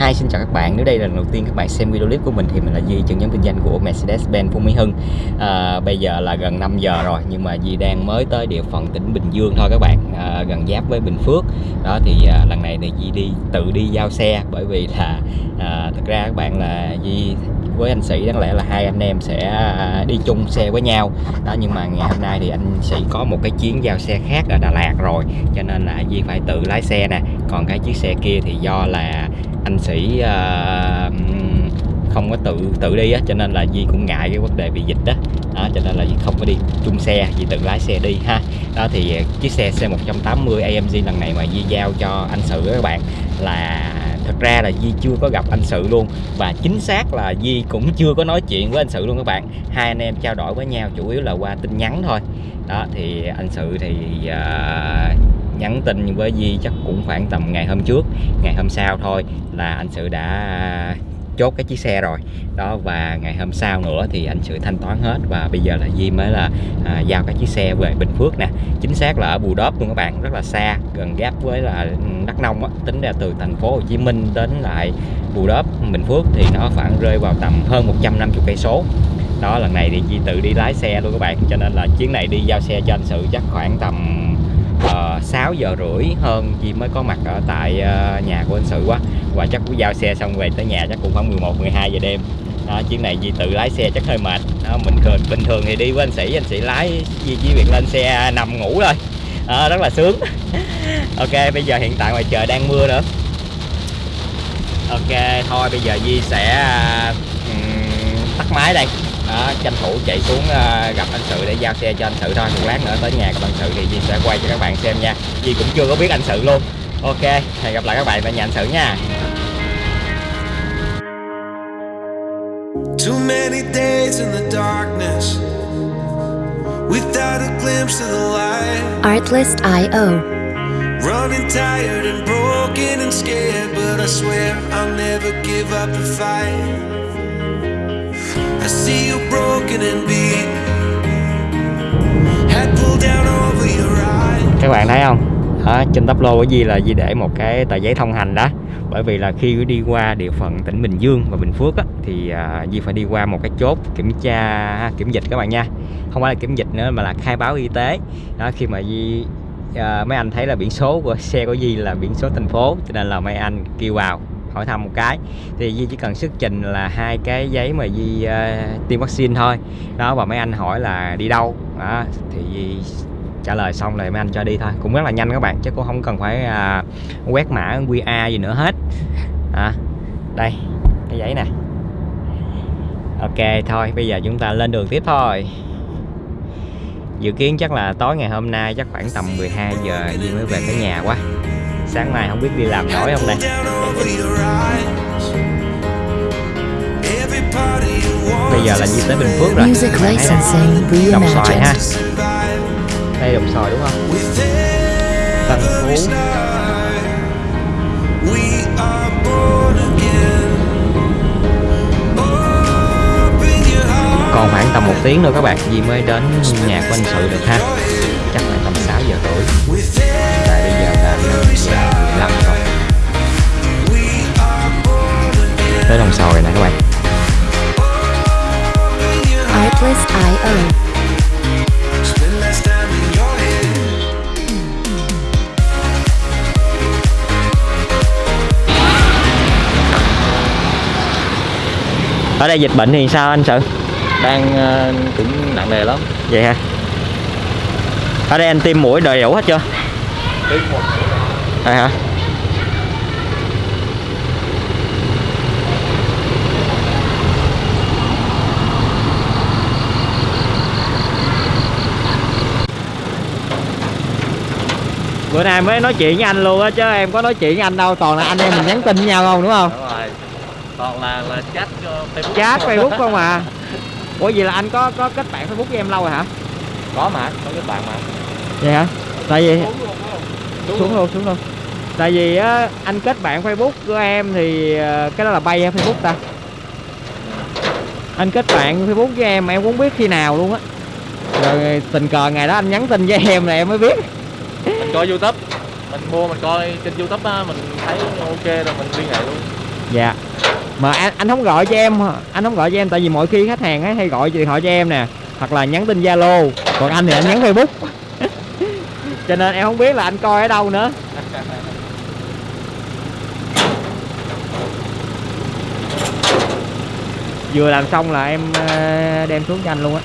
Hi xin chào các bạn, nếu đây là lần đầu tiên các bạn xem video clip của mình thì mình là Di, trưởng nhóm kinh doanh của Mercedes-Benz Phú Mỹ Hưng. À, Bây giờ là gần 5 giờ rồi nhưng mà Di đang mới tới địa phận tỉnh Bình Dương thôi các bạn. À, Gần giáp với Bình Phước. Đó thì à, lần này thì Di đi tự đi giao xe bởi vì là à, thực ra các bạn là Di với anh sĩ đáng lẽ là hai anh em sẽ à, đi chung xe với nhau. Đó nhưng mà ngày hôm nay thì anh sĩ có một cái chuyến giao xe khác ở Đà Lạt rồi cho nên là Di phải tự lái xe nè còn cái chiếc xe kia thì do là anh sĩ uh, không có tự tự đi á cho nên là Di cũng ngại cái vấn đề bị dịch đó, đó cho nên là Di không có đi chung xe Di tự lái xe đi ha. Đó thì chiếc xe C180 AMG lần này mà Di giao cho anh sự các bạn là thật ra là Di chưa có gặp anh sự luôn. Và chính xác là Di cũng chưa có nói chuyện với anh sự luôn các bạn. Hai anh em trao đổi với nhau chủ yếu là qua tin nhắn thôi. Đó thì anh sự thì uh, nhắn tin với Di chắc cũng khoảng tầm ngày hôm trước ngày hôm sau thôi là anh sự đã chốt cái chiếc xe rồi. Đó và ngày hôm sau nữa thì anh sự thanh toán hết và bây giờ là Di mới là à, giao cái chiếc xe về Bình Phước nè. Chính xác là ở Bù Đốp luôn các bạn rất là xa gần giáp với là Đắk Nông á. tính ra từ thành phố Hồ Chí Minh đến lại Bù Đốp Bình Phước thì nó khoảng rơi vào tầm hơn 150 cây số. Đó lần này thì Di tự đi lái xe luôn các bạn cho nên là chuyến này đi giao xe cho anh sự chắc khoảng tầm Ờ, uh, 6 giờ rưỡi hơn Di mới có mặt ở tại uh, nhà của anh sự quá. Và chắc cũng giao xe xong về tới nhà chắc cũng khoảng 11 12 giờ đêm. Đó, chuyến này Di tự lái xe chắc hơi mệt. Đó, mình thường bình thường thì đi với anh sĩ anh sĩ lái Di chỉ việc lên xe nằm ngủ thôi. Đó, rất là sướng. Ok bây giờ hiện tại ngoài trời đang mưa nữa. Ok thôi bây giờ Di sẽ um, tắt máy đây đó, tranh thủ chạy xuống uh, gặp anh sự để giao xe cho anh sự thôi. Một lát nữa tới nhà của anh sự thì Di sẽ quay cho các bạn xem nha. Di cũng chưa có biết anh sự luôn. Ok hẹn gặp lại các bạn tại nhà anh sự nha. Too many days in the darkness Without a glimpse of the light. Artlist.io Running tired and broken and scared But I swear I'll never give up the fight I see you broken and beat. Head pulled down over your eyes. Các bạn thấy không? Đó, trên tắp lô của Di là gì để một cái tờ giấy thông hành đó? Bởi vì là khi đi qua địa phận tỉnh Bình Dương và Bình Phước á, thì à, Di phải đi qua một cái chốt kiểm tra kiểm dịch các bạn nha. Không phải là kiểm dịch nữa mà là khai báo y tế. Đó khi mà Di uh, à, mấy anh thấy là biển số của xe của Di là biển số thành phố cho nên là mấy anh kêu vào hỏi thăm một cái. Thì Di chỉ cần xuất trình là hai cái giấy mà Di uh, tiêm vaccine thôi. Đó và mấy anh hỏi là đi đâu? Đó, thì Di trả lời xong rồi mấy anh cho đi thôi. Cũng rất là nhanh các bạn chứ cũng không cần phải uh, quét mã QR gì nữa hết. À, đây cái giấy nè. Ok thôi bây giờ chúng ta lên đường tiếp thôi. Dự kiến chắc là tối ngày hôm nay chắc khoảng tầm 12 giờ Di mới về tới nhà quá sáng mai không biết đi làm nổi không đây? Bây giờ là Di tới Bình Phước rồi. Đồng xoài ha. Đây đồng xoài đúng không? Tân Phú. Còn khoảng tầm một tiếng nữa các bạn. Di mới đến nhà của anh sự được ha tới đồng sò rồi nè các bạn. Artlist.io ở đây dịch bệnh thì sao anh sự? Đang uh, cũng nặng nề lắm. Vậy hả? Ở đây anh tiêm mũi đầy đủ hết chưa? Tiêm một mũi. Đây hả bữa nay mới nói chuyện với anh luôn á chứ em có nói chuyện với anh đâu toàn là anh em mình nhắn tin với nhau không đúng không? Đúng rồi. Toàn là là chat facebook chat facebook không à? Ủa vậy là anh có có kết bạn facebook với em lâu rồi hả? Có mà có kết bạn mà. Vậy hả? Tại vì xuống, xuống luôn. xuống luôn. Tại vì á anh kết bạn facebook của em thì ờ, cái đó là bay facebook ta. Anh kết bạn facebook với em em cũng biết khi nào luôn á. Rồi tình cờ ngày đó anh nhắn tin với em là em mới biết mình coi youtube. Mình mua, mình coi trên youtube á, mình thấy ok rồi, mình liên hệ luôn. Dạ. Mà anh anh không gọi cho em, anh không gọi cho em, tại vì mỗi khi khách hàng ấy hay gọi điện thoại cho em nè, hoặc là nhắn tin zalo. Còn anh thì anh nhắn facebook. Cho nên em không biết là anh coi ở đâu nữa. Vừa làm xong là em ờ, đem xuống cho anh luôn á.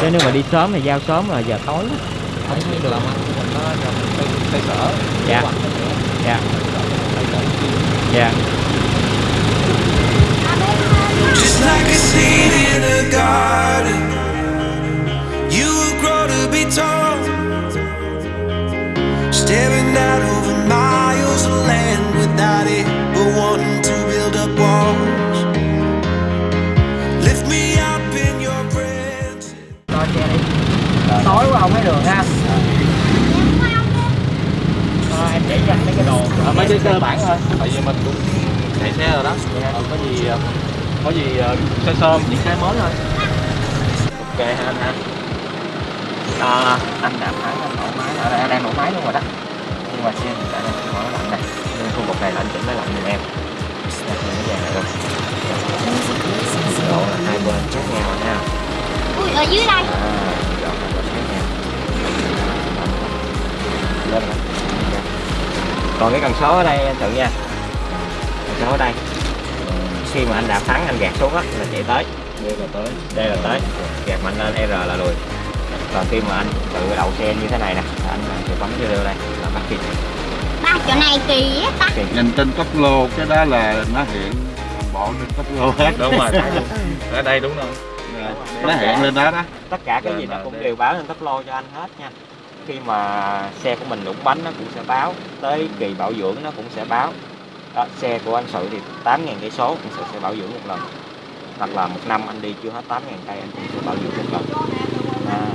Chứ nếu mà đi sớm thì giao sớm là giờ tối được làm ăn của mình nó trong cây, sở Dạ. Dạ dạ tối quá không thấy đường ha? Ờ, em chỉ cho anh mấy cái đồ À, mấy cái cơ bản thôi. tại vì mình cũng chạy xe rồi đó. Ờ, có gì có gì sơ sơ những cái mới thôi. Ok ha anh. Ha à, anh đạp thắng anh nổ máy. Ở đây anh đang nổ máy luôn rồi đó. Nhưng mà xe hiện tại đang mở lạnh đây. Nên khu vực này là anh chỉnh máy lạnh giùm em. Đặt những cái này luôn độ là hai bên khác nhau nha Ui, ở dưới đây. À, còn cái cần số ở đây anh thử nha. Cần số ở đây. Khi mà anh đạp thắng anh gạt xuống á là chạy tới. Đây là tới. Đây là tới. Gạt mạnh lên R là lùi. Còn khi mà anh tự đậu xe như thế này nè anh sẽ bấm vô đây là bắt kịp. Ba chỗ này kỳ á ta nhìn trên tốc lô cái đó là nó hiện toàn bộ trên tốc lô hết. Đúng rồi. Ở đây đúng rồi. Nó hiện lên đó đó. Tất cả cái gì nó cũng đều báo lên tốc lô cho anh hết nha khi mà xe của mình đụng bánh nó cũng sẽ báo tới kỳ bảo dưỡng nó cũng sẽ báo. Đó, xe của anh sự thì 8.000 cây số cũng sẽ, sẽ bảo dưỡng một lần. Hoặc là một năm anh đi chưa hết 8.000 cây anh cũng sẽ bảo dưỡng một lần. À,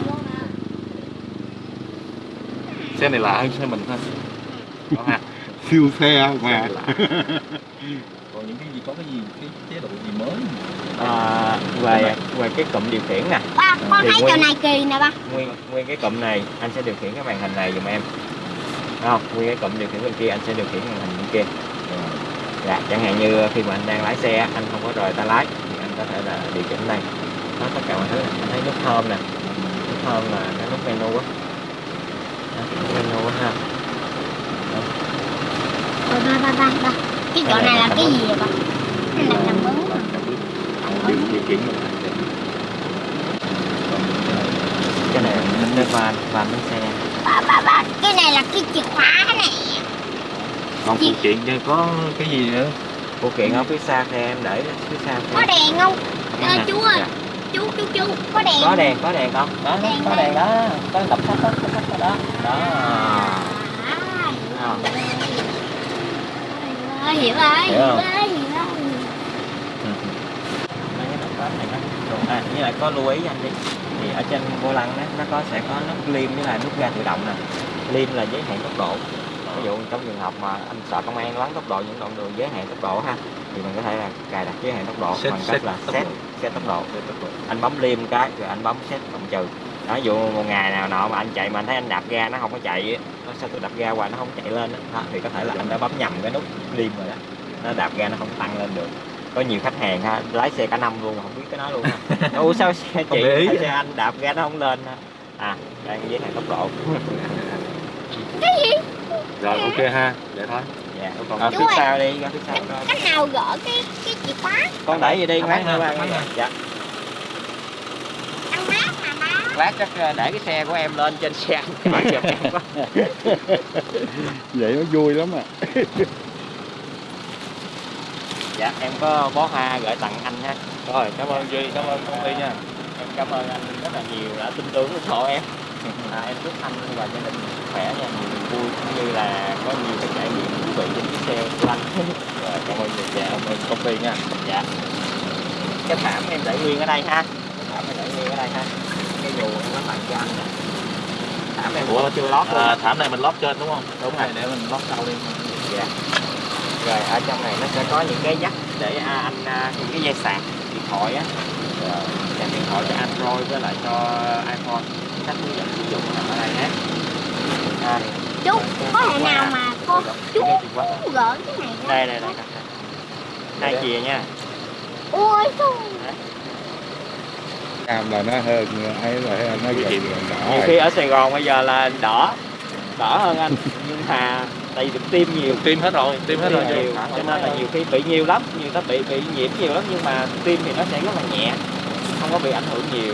xe này lạ hơn xe mình thôi. Có ha. Siêu xe mà còn những cái gì có cái gì cái chế độ gì mới à, về về cái cụm điều khiển nè. Ba, con thấy nguyên- chỗ này kỳ nè ba. nguyên nguyên cái cụm này anh sẽ điều khiển cái màn hình này giùm em. Thấy không? Nguyên cái cụm điều khiển bên kia anh sẽ điều khiển màn hình bên kia. Dạ chẳng hạn như khi mà anh đang lái xe anh không có rời tay lái thì anh có thể là điều chỉnh đây. Nó tất cả mọi thứ này. anh thấy nút home nè. Nút home là cái nút menu á. Đó, nút menu á ha. Ba ba ba ba Cái chỗ này là cái gì vậy ba Cái này là mướn điều điều khiển cái này cái van van bánh xe. Ba ba ba Cái này là cái chìa khóa này. Còn phụ kiện chứ có cái gì nữa? Phụ kiện ở phía xa thì em để phía xa Có đèn không. Ờ, chú ơi. Dạ. Chú chú chú Có đèn có đèn có đèn không? Đó Đèn có đèn đó có đọc sách đó đó đó. Đó. À, Ờ. Hiểu rồi Hiểu rồi hiểu à với lại có lưu ý anh đi thì ở trên vô lăng đó, nó có sẽ có nút liêm với lại nút ga tự động nè. Liêm là giới hạn tốc độ. Ví dụ trong trường hợp mà anh sợ công an lắng tốc độ những đoạn đường giới hạn tốc độ ha thì mình có thể là cài đặt giới hạn tốc độ Set- bằng set cách là tốc set độ. set tốc độ. Để tốc độ. anh bấm liêm cái rồi anh bấm set cộng trừ đó ví dụ một ngày nào nọ mà anh chạy mà anh thấy anh đạp ga nó không có chạy á, nó sao tôi đạp ga hoài nó không chạy lên á, đó, thì có thể là anh đã bấm nhầm cái nút liêm rồi đó. Nó đạp ga nó không tăng lên được. Có nhiều khách hàng ha lái xe cả năm luôn mà không biết cái đó luôn ha ủa sao xe chị để xe anh đạp ga nó không lên ha? À đây giới hạn tốc độ. Rồi ok ha. Vậy thôi. Dạ còn À, phía sau đi ra phía sau coi cách nào gỡ cái cái chìa khóa? Con đẩy gì đi Thẳng ngoát ha, qua thẳng ha. dạ ăn mát mà ba lát chắc ờ, để cái xe của em lên trên xe anh. Giùm em quá. Vậy nó vui lắm à. Dạ em có bó hoa gửi tặng anh ha. Rồi cảm ơn duy cảm ơn công ty nha. Em cảm ơn anh rất là nhiều đã tin tưởng ủng hộ em. À, em chúc anh và gia đình khỏe nha. Nhiều niềm vui cũng như là có nhiều cái trải nghiệm thú vị trên chiếc xe của anh. Rồi cảm ơn duy dạ, cảm ơn công ty nha. Dạ. Cái thảm em để nguyên ở đây ha. Cái thảm em để nguyên ở đây ha cái dù nó tặng cho anh nè thảm em Ủa, cũng chưa lót luôn à, thảm này mình lót trên đúng không? Đúng rồi. để mình lót sau đi. Dạ. Rồi ở trong này nó sẽ có những cái dắt để à, anh à, những cái dây sạc điện thoại á. Rồi, sạc điện thoại cho Android với lại cho iPhone. Cách hướng dẫn sử dụng nằm ở đây nhé. À, chú có thể nào mà Con chú gỡ cái này đây đây đây hai chìa nha. Ôi trời cam là nó hơn ấy là nó gần đỏ nhiều khi ở Sài Gòn bây giờ là đỏ đỏ hơn anh. Nhưng mà tại vì được tiêm nhiều. Tiêm hết rồi, tiêm hết rồi. nhiều cho nên là nhiều khi bị nhiều lắm nhiều ta bị bị nhiễm nhiều lắm. Nhưng mà tiêm thì nó sẽ rất là nhẹ không có bị ảnh hưởng nhiều.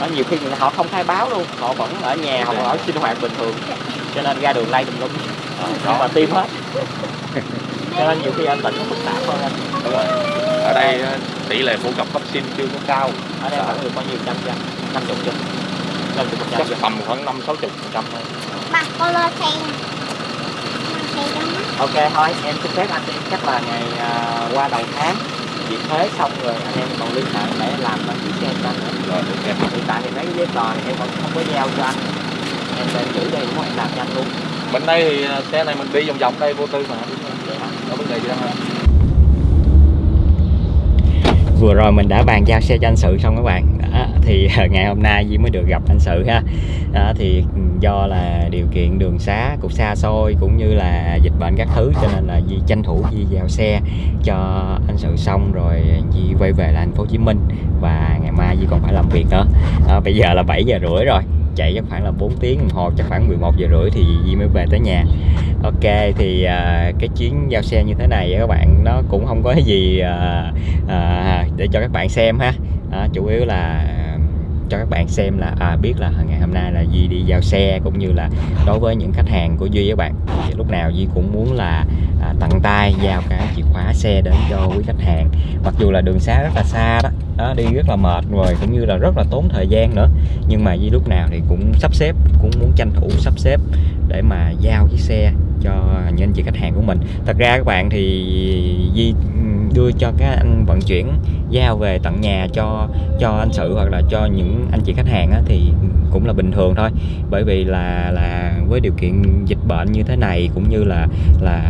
Nó nhiều khi người ta- họ không khai báo luôn họ vẫn ở nhà họ vẫn ở sinh hoạt bình thường. Cho nên ra đường lây tùm lum. Nhưng mà tiêm hết cho nên nhiều khi anh tỉnh nó phức tạp hơn anh Đúng rồi. Ở đây ờ, tỷ lệ phổ cập vaccine chưa có cao. ở đây khoảng được bao nhiêu trăm trăm năm chục trăm năm chục phần trăm Chắc tầm khoảng năm sáu chục phần trăm thôi. ba con lo xe nè Con xe đó mắt ok thôi em xin phép anh chắc là ngày à, qua đầu tháng dịp thế xong rồi anh em còn liên hệ để làm đăng ký xe cho anh. Rồi, ok. hiện tại thì mấy cái giấy tờ thì em vẫn không có giao cho anh em sẽ giữ đây đúng không em làm cho anh luôn Bên đây thì à, xe này mình đi vòng vòng đây vô tư mà. Có vấn đề gì đâu vừa rồi mình đã bàn giao xe cho anh sự xong các bạn. Đó, thì à, ngày hôm nay duy mới được gặp anh sự ha. Đó, thì ừ, do là điều kiện đường xá cũng xa xôi cũng như là dịch bệnh các thứ cho nên là duy tranh thủ duy giao xe cho anh sự xong rồi duy quay về là thành phố Hồ Chí Minh và ngày mai duy còn phải làm việc nữa. Đó, bây giờ là 7 giờ rưỡi rồi chạy chắc khoảng là 4 tiếng đồng hồ chắc khoảng 11 giờ rưỡi thì Di mới về tới nhà. Ok thì à, cái chuyến giao xe như thế này các bạn nó cũng không có gì à, à, để cho các bạn xem ha. À, chủ yếu là à, cho các bạn xem là à, biết là ngày hôm nay là Duy đi giao xe cũng như là đối với những khách hàng của Duy các bạn. Thì lúc nào Duy cũng muốn là à, tận tay giao cái chìa khóa xe đến cho quý khách hàng. Mặc dù là đường xá rất là xa đó, đó đi rất là mệt rồi cũng như là rất là tốn thời gian nữa. Nhưng mà di lúc nào thì cũng sắp xếp cũng muốn tranh thủ sắp xếp để mà giao chiếc xe cho những anh chị khách hàng của mình. Thật ra các bạn thì Di đưa cho các anh vận chuyển giao về tận nhà cho cho anh sự hoặc là cho những anh chị khách hàng á, thì cũng là bình thường thôi. Bởi vì là là với điều kiện dịch bệnh như thế này cũng như là là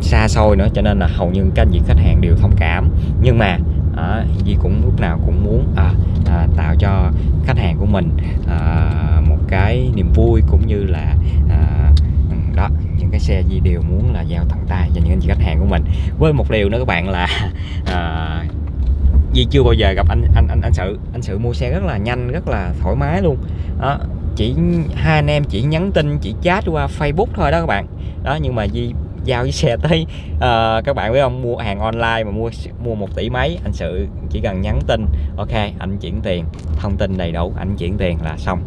xa xôi nữa cho nên là hầu như các anh chị khách hàng đều thông cảm. Nhưng mà à, Di cũng lúc nào cũng muốn à, à, tạo cho khách hàng của mình à, một cái niềm vui cũng như là à, đó những cái xe Di đều muốn là giao tận tay cho những anh chị khách hàng của mình. Với một điều nữa các bạn là à, Di chưa bao giờ gặp anh anh anh anh sự. Anh sự mua xe rất là nhanh rất là thoải mái luôn. Đó chỉ hai anh em chỉ nhắn tin chỉ chat qua Facebook thôi đó các bạn. Đó nhưng mà Di giao với xe tới uh, các bạn biết không? Mua hàng online mà mua mua một tỷ mấy anh sự chỉ cần nhắn tin ok anh chuyển tiền thông tin đầy đủ anh chuyển tiền là xong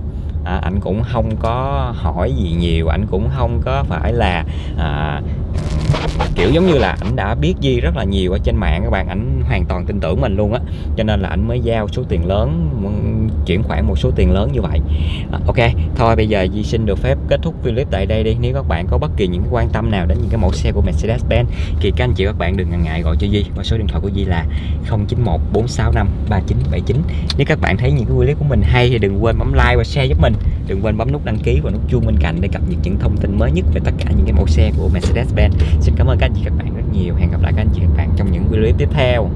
à, anh cũng không có hỏi gì nhiều anh cũng không có phải là à, kiểu giống như là ảnh đã biết Di rất là nhiều ở trên mạng các bạn ảnh hoàn toàn tin tưởng mình luôn á. Cho nên là ảnh mới giao số tiền lớn chuyển khoản một số tiền lớn như vậy. À, ok thôi bây giờ Di xin được phép kết thúc video clip tại đây đi. Nếu các bạn có bất kỳ những cái quan tâm nào đến những cái mẫu xe của Mercedes-Benz thì các anh chị các bạn đừng ngần ngại gọi cho Di. Qua số điện thoại của Di là 0914653979 nếu các bạn thấy những cái clip của mình hay thì đừng quên bấm like và share giúp mình đừng quên bấm nút đăng ký và nút chuông bên cạnh để cập nhật những thông tin mới nhất về tất cả những cái mẫu xe của Mercedes-Benz. Xin cảm ơn các anh chị các bạn rất nhiều. Hẹn gặp lại các anh chị các bạn trong những video clip tiếp theo.